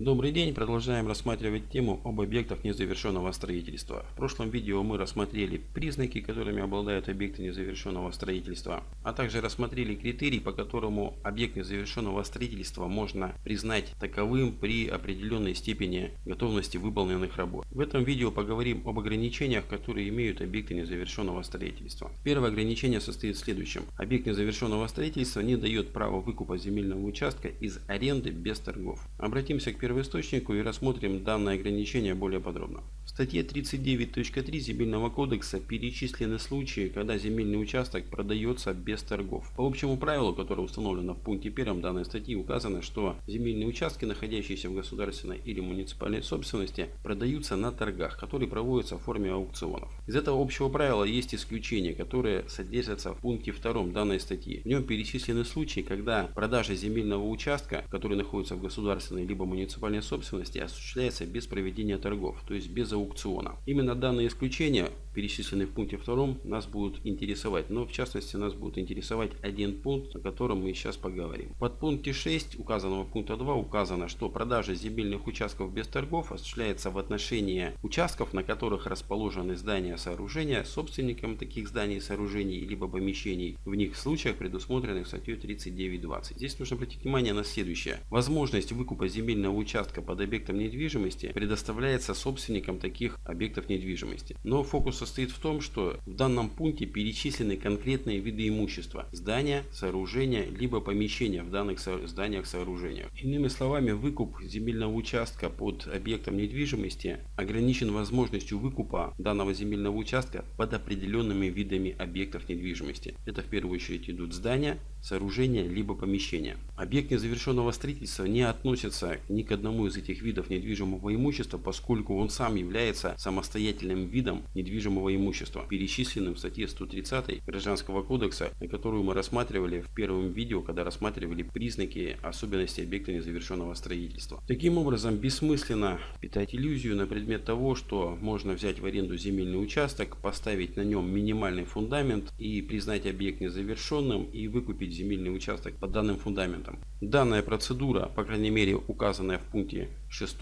Добрый день, продолжаем рассматривать тему об объектах незавершенного строительства. В прошлом видео мы рассмотрели признаки, которыми обладают объекты незавершенного строительства, а также рассмотрели критерий, по которому объект незавершенного строительства можно признать таковым при определенной степени готовности выполненных работ. В этом видео поговорим об ограничениях, которые имеют объекты незавершенного строительства. Первое ограничение состоит в следующем. Объект незавершенного строительства не дает права выкупа земельного участка из аренды без торгов. Обратимся к первому первоисточнику и рассмотрим данное ограничение более подробно. В статье 39.3 Земельного кодекса перечислены случаи, когда земельный участок продается без торгов. По общему правилу, которое установлено в пункте 1 данной статьи, указано, что земельные участки, находящиеся в государственной или муниципальной собственности, продаются на торгах, которые проводятся в форме аукционов. Из этого общего правила есть исключения, которые содержатся в пункте 2 данной статьи. В нем перечислены случаи, когда продажа земельного участка, который находится в государственной либо муниципальной муниципальной собственности осуществляется без проведения торгов, то есть без аукциона. Именно данные исключения, перечисленные в пункте 2, нас будут интересовать. Но в частности нас будет интересовать один пункт, о котором мы сейчас поговорим. Под пункте 6 указанного пункта 2 указано, что продажа земельных участков без торгов осуществляется в отношении участков, на которых расположены здания сооружения, собственником таких зданий и сооружений, либо помещений в них случаях, предусмотренных статьей 39.20. Здесь нужно обратить внимание на следующее. Возможность выкупа земельного участка участка под объектом недвижимости предоставляется собственникам таких объектов недвижимости. Но фокус состоит в том, что в данном пункте перечислены конкретные виды имущества. Здания, сооружения, либо помещения в данных зданиях, сооружениях. Иными словами, выкуп земельного участка под объектом недвижимости ограничен возможностью выкупа данного земельного участка под определенными видами объектов недвижимости. Это в первую очередь идут здания, сооружения, либо помещения. Объект незавершенного строительства не относится ни к одному из этих видов недвижимого имущества, поскольку он сам является самостоятельным видом недвижимого имущества, перечисленным в статье 130 Гражданского кодекса, которую мы рассматривали в первом видео, когда рассматривали признаки особенностей объекта незавершенного строительства. Таким образом, бессмысленно питать иллюзию на предмет того, что можно взять в аренду земельный участок, поставить на нем минимальный фундамент и признать объект незавершенным и выкупить земельный участок по данным фундаментам. Данная процедура, по крайней мере указанная в пункте 6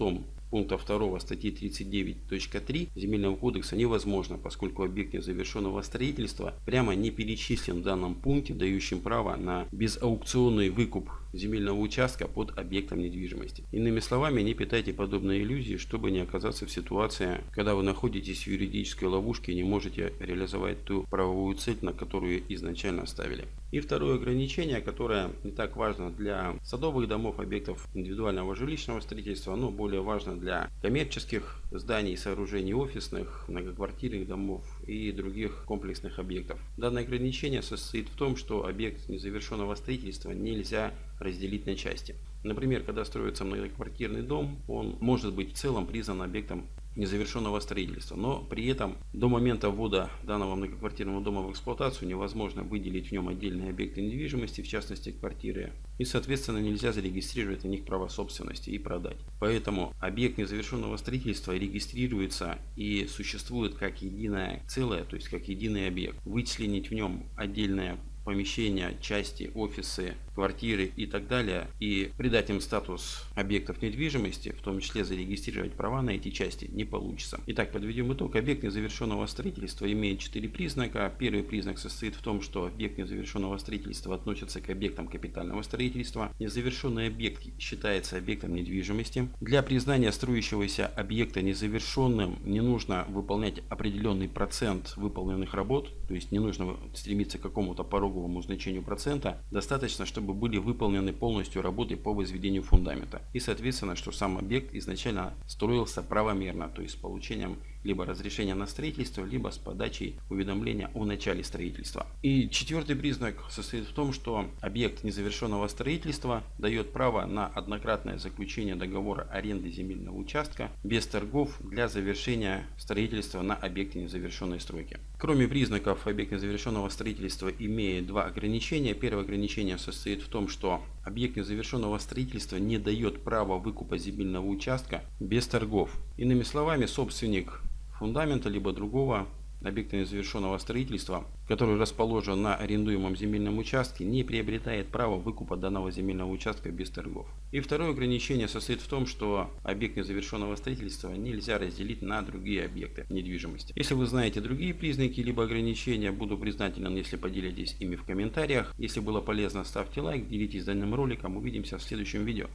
пункта 2 статьи 39.3 Земельного кодекса невозможно, поскольку объект незавершенного строительства прямо не перечислен в данном пункте, дающим право на безаукционный выкуп земельного участка под объектом недвижимости. Иными словами, не питайте подобные иллюзии, чтобы не оказаться в ситуации, когда вы находитесь в юридической ловушке и не можете реализовать ту правовую цель, на которую изначально ставили. И второе ограничение, которое не так важно для садовых домов, объектов индивидуального жилищного строительства, но более важно для коммерческих зданий, сооружений офисных, многоквартирных домов и других комплексных объектов. Данное ограничение состоит в том, что объект незавершенного строительства нельзя разделить на части. Например, когда строится многоквартирный дом, он может быть в целом признан объектом незавершенного строительства. Но при этом до момента ввода данного многоквартирного дома в эксплуатацию невозможно выделить в нем отдельные объекты недвижимости, в частности квартиры. И соответственно нельзя зарегистрировать на них право собственности и продать. Поэтому объект незавершенного строительства регистрируется и существует как единое целое, то есть как единый объект. Вычленить в нем отдельное помещения, части, офисы, квартиры и так далее, и придать им статус объектов недвижимости, в том числе зарегистрировать права на эти части, не получится. Итак, подведем итог. Объект незавершенного строительства имеет четыре признака. Первый признак состоит в том, что объект незавершенного строительства относится к объектам капитального строительства. Незавершенный объект считается объектом недвижимости. Для признания строящегося объекта незавершенным не нужно выполнять определенный процент выполненных работ, то есть не нужно стремиться к какому-то пороговому значению процента. Достаточно, чтобы были выполнены полностью работы по возведению фундамента. И соответственно, что сам объект изначально строился правомерно, то есть с получением либо разрешения на строительство, либо с подачей уведомления о начале строительства. И четвертый признак состоит в том, что объект незавершенного строительства дает право на однократное заключение договора аренды земельного участка без торгов для завершения строительства на объекте незавершенной стройки. Кроме признаков объект незавершенного строительства имеет два ограничения. Первое ограничение состоит в том, что объект незавершенного строительства не дает права выкупа земельного участка без торгов. Иными словами, собственник фундамента, либо другого объекта незавершенного строительства, который расположен на арендуемом земельном участке, не приобретает право выкупа данного земельного участка без торгов. И второе ограничение состоит в том, что объект незавершенного строительства нельзя разделить на другие объекты недвижимости. Если вы знаете другие признаки либо ограничения, буду признателен, если поделитесь ими в комментариях. Если было полезно, ставьте лайк, делитесь данным роликом. Увидимся в следующем видео.